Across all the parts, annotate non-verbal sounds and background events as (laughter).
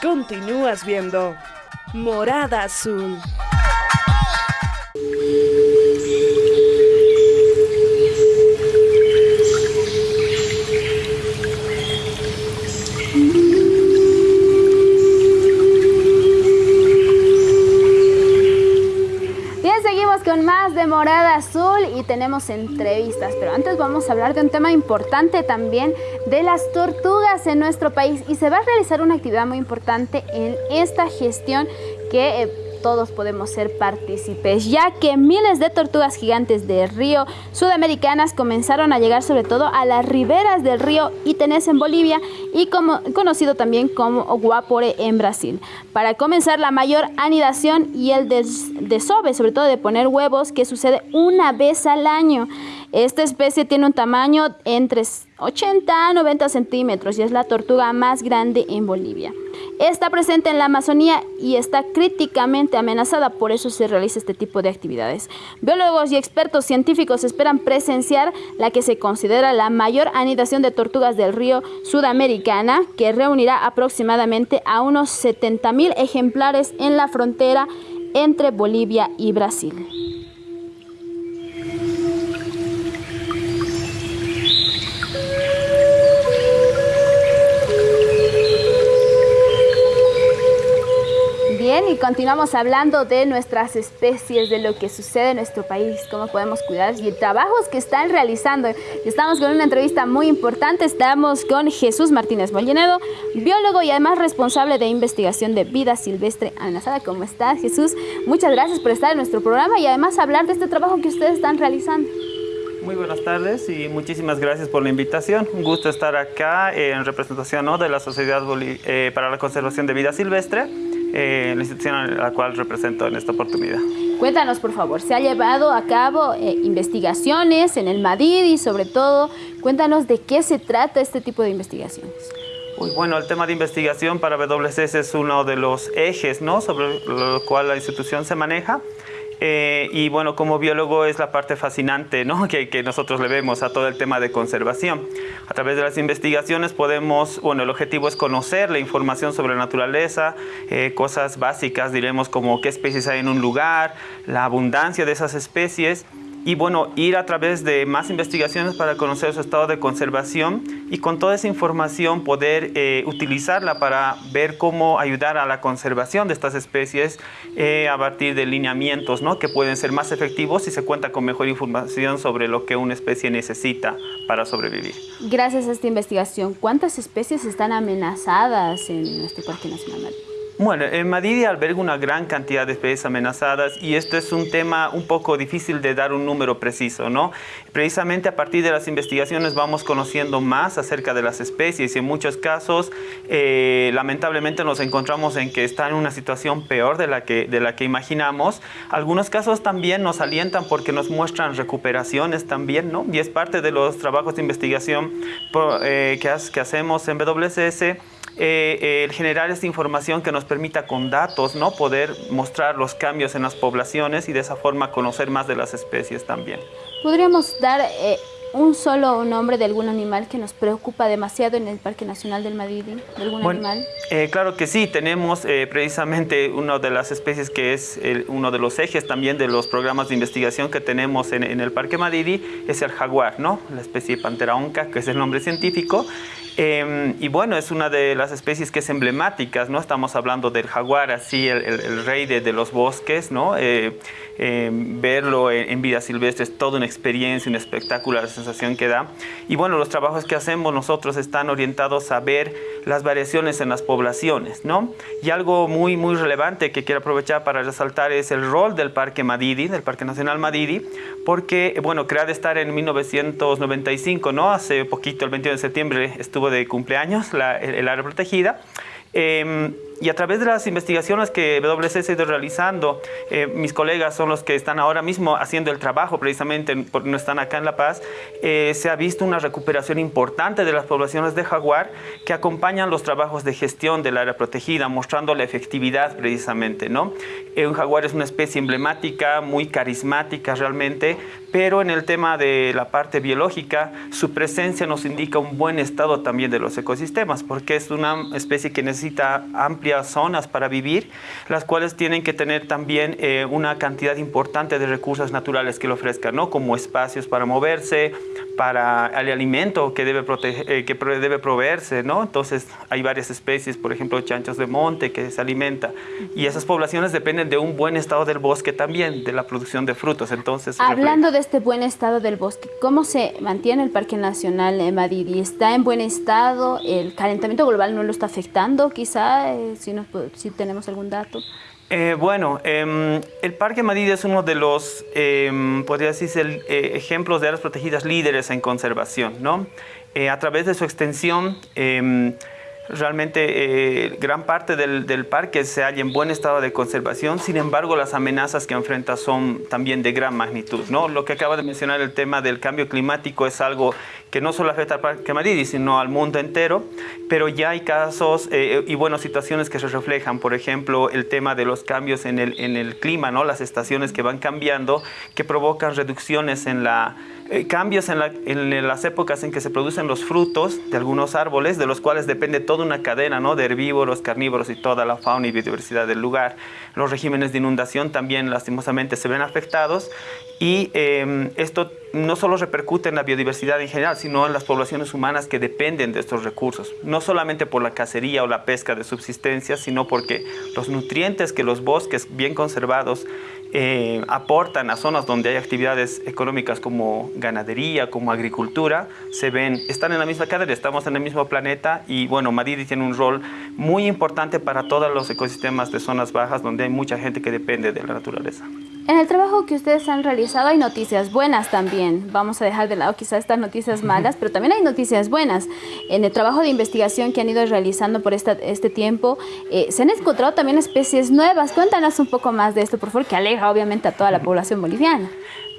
Continúas viendo Morada Azul. Con más de Morada Azul y tenemos entrevistas, pero antes vamos a hablar de un tema importante también de las tortugas en nuestro país y se va a realizar una actividad muy importante en esta gestión que... Eh, todos podemos ser partícipes, ya que miles de tortugas gigantes de río sudamericanas comenzaron a llegar sobre todo a las riberas del río Itenés en Bolivia y como, conocido también como Guapore en Brasil. Para comenzar la mayor anidación y el desove, sobre todo de poner huevos, que sucede una vez al año. Esta especie tiene un tamaño entre 80 a 90 centímetros y es la tortuga más grande en Bolivia. Está presente en la Amazonía y está críticamente amenazada, por eso se realiza este tipo de actividades. Biólogos y expertos científicos esperan presenciar la que se considera la mayor anidación de tortugas del río sudamericana, que reunirá aproximadamente a unos 70 mil ejemplares en la frontera entre Bolivia y Brasil. Continuamos hablando de nuestras especies, de lo que sucede en nuestro país, cómo podemos cuidar y trabajos que están realizando. Estamos con una entrevista muy importante, estamos con Jesús Martínez Mollenedo, biólogo y además responsable de investigación de vida silvestre amenazada. ¿Cómo estás, Jesús? Muchas gracias por estar en nuestro programa y además hablar de este trabajo que ustedes están realizando. Muy buenas tardes y muchísimas gracias por la invitación. Un gusto estar acá en representación de la Sociedad eh, para la Conservación de Vida Silvestre eh, la institución a la cual represento en esta oportunidad. Cuéntanos, por favor, se ha llevado a cabo eh, investigaciones en el Madrid y sobre todo, cuéntanos de qué se trata este tipo de investigaciones. Uy, bueno, el tema de investigación para WCS es uno de los ejes ¿no? sobre lo cual la institución se maneja. Eh, y bueno, como biólogo es la parte fascinante ¿no? (laughs) que, que, nosotros le vemos a todo el tema de conservación. A través de las investigaciones podemos, bueno, el objetivo es conocer la información sobre la naturaleza, eh, cosas básicas, diremos como qué especies hay en un lugar, la abundancia de esas especies y bueno, ir a través de más investigaciones para conocer su estado de conservación y con toda esa información poder eh, utilizarla para ver cómo ayudar a la conservación de estas especies eh, a partir de lineamientos ¿no? que pueden ser más efectivos si se cuenta con mejor información sobre lo que una especie necesita para sobrevivir. Gracias a esta investigación, ¿cuántas especies están amenazadas en nuestro Parque Nacional? Bueno, en Madrid alberga una gran cantidad de especies amenazadas y esto es un tema un poco difícil de dar un número preciso, ¿no? Precisamente a partir de las investigaciones vamos conociendo más acerca de las especies y en muchos casos eh, lamentablemente nos encontramos en que están en una situación peor de la, que, de la que imaginamos. Algunos casos también nos alientan porque nos muestran recuperaciones también, ¿no? Y es parte de los trabajos de investigación eh, que, que hacemos en WCS eh, el generar esta información que nos permita con datos ¿no? poder mostrar los cambios en las poblaciones y de esa forma conocer más de las especies también. ¿Podríamos dar eh, un solo nombre de algún animal que nos preocupa demasiado en el Parque Nacional del Madidi? ¿De algún animal? Eh, claro que sí, tenemos precisamente una de las especies que es uno de los ejes también de los programas de investigación que tenemos en, en el Parque Madidi, es el jaguar, ¿no? la especie Pantera onca, que es el nombre científico. Em, y bueno, es una de las especies que es emblemática, ¿no? Estamos hablando del jaguar, así, el, rey de, los bosques, ¿no? Eh, em, verlo en, vida silvestre es toda una experiencia, un espectáculo, la sensación que da. Y bueno, los trabajos que hacemos nosotros están orientados a ver las variaciones en las poblaciones, ¿no? Y algo muy, muy relevante que quiero aprovechar para resaltar es el rol del Parque Madidi, del Parque Nacional Madidi, porque, bueno, crea de estar en 1995, ¿no? Hace poquito, el 21 de septiembre, estuvo de cumpleaños, el, área protegida. Em, y a través de las investigaciones que WCS ha ido realizando, eh, mis colegas son los que están ahora mismo haciendo el trabajo precisamente, porque no están acá en La Paz, eh, se ha visto una recuperación importante de las poblaciones de jaguar que acompañan los trabajos de gestión del área protegida, mostrando la efectividad precisamente. ¿no? Eh, un jaguar es una especie emblemática, muy carismática realmente, pero en el tema de la parte biológica, su presencia nos indica un buen estado también de los ecosistemas, porque es una especie que necesita amplia zonas para vivir, las cuales tienen que tener también eh, una cantidad importante de recursos naturales que le ofrezcan, ¿no? como espacios para moverse, para el alimento que debe, proteger, que debe proveerse, ¿no? Entonces hay varias especies, por ejemplo, chanchos de monte que se alimenta y esas poblaciones dependen de un buen estado del bosque también, de la producción de frutos. Entonces, Hablando de este buen estado del bosque, ¿cómo se mantiene el Parque Nacional de Madrid? ¿Está en buen estado? ¿El calentamiento global no lo está afectando quizá? Eh, si, si tenemos algún dato. Eh, bueno, em, el Parque Madrid es uno de los, eh, podría decirse, eh, ejemplos de áreas protegidas líderes en conservación, ¿no? a través de su extensión, em, Realmente eh, gran parte del, parque se halla en buen estado de conservación, sin embargo las amenazas que enfrenta son también de gran magnitud. ¿no? Lo que acaba de mencionar el tema del cambio climático es algo que no solo afecta al Parque Madrid, sino al mundo entero, pero ya hay casos eh, y bueno, situaciones que se reflejan, por ejemplo, el tema de los cambios en el, en el clima, ¿no? las estaciones que van cambiando, que provocan reducciones en la eh, cambios en, las épocas en que se producen los frutos de algunos árboles, de los cuales depende toda una cadena ¿no? de herbívoros, carnívoros y toda la fauna y biodiversidad del lugar. Los regímenes de inundación también lastimosamente se ven afectados y em, esto no solo repercute en la biodiversidad en general, sino en las poblaciones humanas que dependen de estos recursos. No solamente por la cacería o la pesca de subsistencia, sino porque los nutrientes que los bosques bien conservados eh, aportan a zonas donde hay actividades económicas como ganadería, como agricultura, se ven, están en la misma cadena, estamos en el mismo planeta y bueno, Madrid tiene un rol muy importante para todos los ecosistemas de zonas bajas donde hay mucha gente que depende de la naturaleza. En el trabajo que ustedes han realizado hay noticias buenas también. Vamos a dejar de lado quizás estas noticias malas, pero también hay noticias buenas. En el trabajo de investigación que han ido realizando por este tiempo, eh, se han encontrado también especies nuevas. Cuéntanos un poco más de esto, por favor, que aleja obviamente a toda la población boliviana.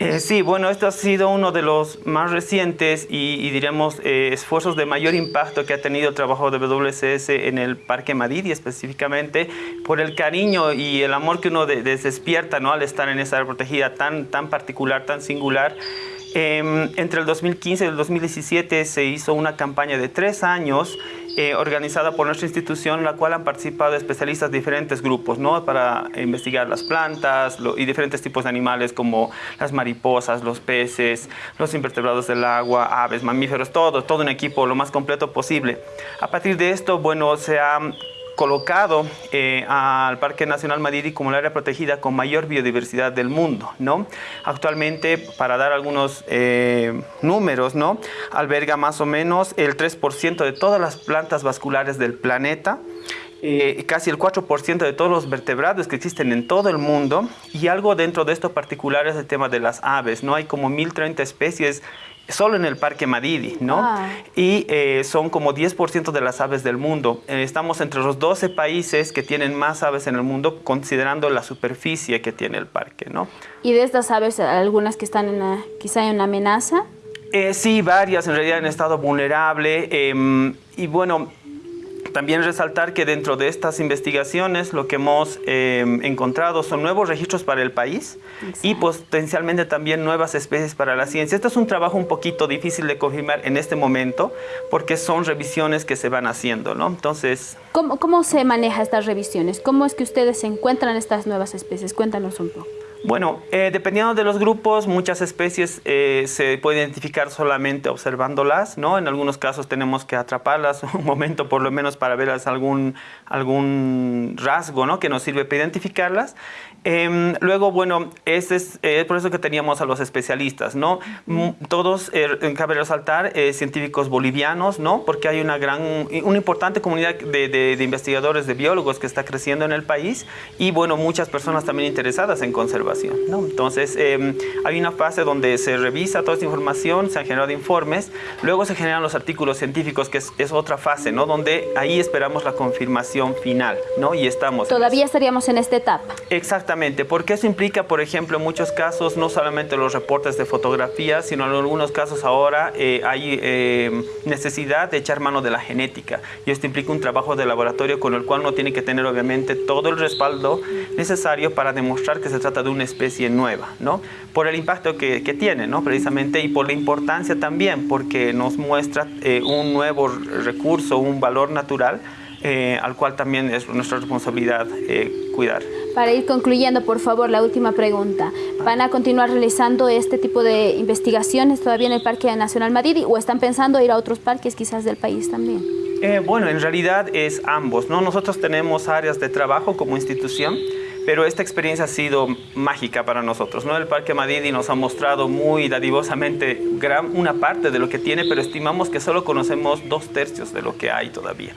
Eh, sí, bueno, esto ha sido uno de los más recientes y, diríamos eh, esfuerzos de mayor impacto que ha tenido el trabajo de WCS en el Parque Madrid específicamente por el cariño y el amor que uno despierta ¿no? al estar en esa área protegida tan, tan particular, tan singular. Em, entre el 2015 y el 2017 se hizo una campaña de tres años eh, organizada por nuestra institución, la cual han participado especialistas de diferentes grupos, ¿no? Para investigar las plantas y diferentes tipos de animales como las mariposas, los peces, los invertebrados del agua, aves, mamíferos, todo, todo un equipo lo más completo posible. A partir de esto, bueno, se ha colocado eh, al Parque Nacional Madiri como el área protegida con mayor biodiversidad del mundo. ¿no? Actualmente, para dar algunos eh, números, ¿no? alberga más o menos el 3% de todas las plantas vasculares del planeta, eh, casi el 4% de todos los vertebrados que existen en todo el mundo y algo dentro de esto particular es el tema de las aves. ¿no? Hay como 1030 especies solo en el Parque Madidi, ¿no? Ah. Y eh, son como 10% de las aves del mundo. Eh, estamos entre los 12 países que tienen más aves en el mundo, considerando la superficie que tiene el parque, ¿no? ¿Y de estas aves, algunas que están en quizá en una amenaza? Eh, sí, varias en realidad en estado vulnerable. Em, y bueno, también resaltar que dentro de estas investigaciones lo que hemos em, encontrado son nuevos registros para el país y potencialmente también nuevas especies para la ciencia. Esto es un trabajo un poquito difícil de confirmar en este momento porque son revisiones que se van haciendo, ¿no? Entonces... ¿Cómo, cómo se maneja estas revisiones? ¿Cómo es que ustedes encuentran estas nuevas especies? Cuéntanos un poco. Bueno, eh, dependiendo de los grupos, muchas especies eh, se puede identificar solamente observándolas, ¿no? En algunos casos tenemos que atraparlas (laughs) un momento por lo menos para verlas algún, algún rasgo, ¿no? Que nos sirve para identificarlas. Em, luego, bueno, ese es eh, por eso que teníamos a los especialistas, ¿no? Todos, cabe resaltar, científicos bolivianos, ¿no? Porque hay una gran, una importante comunidad de, de investigadores, de biólogos que está creciendo en el país y, bueno, muchas personas también interesadas en conservar entonces, em, hay una fase donde se revisa toda esta información, se han generado informes, luego se generan los artículos científicos, que es, otra fase, ¿no? Donde ahí esperamos la confirmación final, ¿no? Y estamos... Todavía estaríamos en esta etapa. Exactamente, porque eso implica, por ejemplo, en muchos casos, no solamente los reportes de fotografía, sino en algunos casos ahora eh, hay em, necesidad de echar mano de la genética. Y esto implica un trabajo de laboratorio con el cual uno tiene que tener, obviamente, todo el respaldo necesario para demostrar que se trata de un una especie nueva, ¿no? Por el impacto que, que tiene, ¿no? Precisamente, y por la importancia también, porque nos muestra eh, un nuevo recurso, un valor natural eh, al cual también es nuestra responsabilidad eh, cuidar. Para ir concluyendo, por favor, la última pregunta. ¿Van a continuar realizando este tipo de investigaciones todavía en el Parque Nacional Madidi o están pensando ir a otros parques quizás del país también? Eh, bueno, en realidad es ambos, ¿no? Nosotros tenemos áreas de trabajo como institución, pero esta experiencia ha sido mágica para nosotros, ¿no? El Parque Madidi nos ha mostrado muy dadivosamente gran, una parte de lo que tiene, pero estimamos que solo conocemos dos tercios de lo que hay todavía.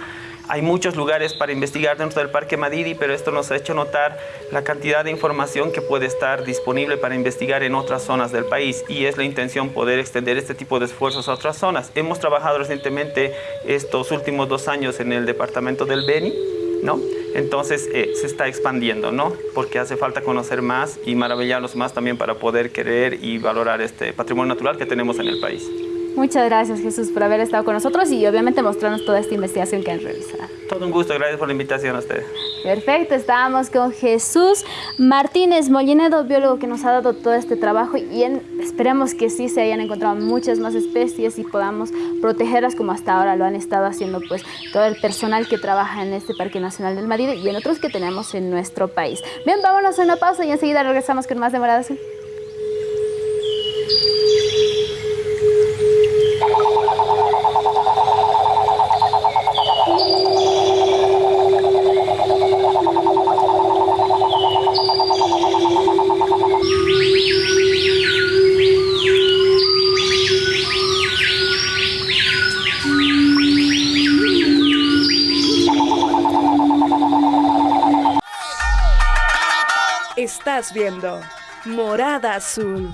Hay muchos lugares para investigar dentro del Parque Madidi, pero esto nos ha hecho notar la cantidad de información que puede estar disponible para investigar en otras zonas del país y es la intención poder extender este tipo de esfuerzos a otras zonas. Hemos trabajado recientemente estos últimos dos años en el departamento del Beni, ¿no? Entonces eh, se está expandiendo, ¿no? Porque hace falta conocer más y maravillarnos más también para poder querer y valorar este patrimonio natural que tenemos en el país. Muchas gracias Jesús por haber estado con nosotros y obviamente mostrarnos toda esta investigación que han realizado. Todo un gusto, gracias por la invitación a ustedes. Perfecto, estábamos con Jesús Martínez Mollinedo, biólogo que nos ha dado todo este trabajo y esperemos que sí se hayan encontrado muchas más especies y podamos protegerlas como hasta ahora lo han estado haciendo pues todo el personal que trabaja en este Parque Nacional del Madrid y en otros que tenemos en nuestro país. Bien, vámonos a una pausa y enseguida regresamos con más de Viendo Morada Azul.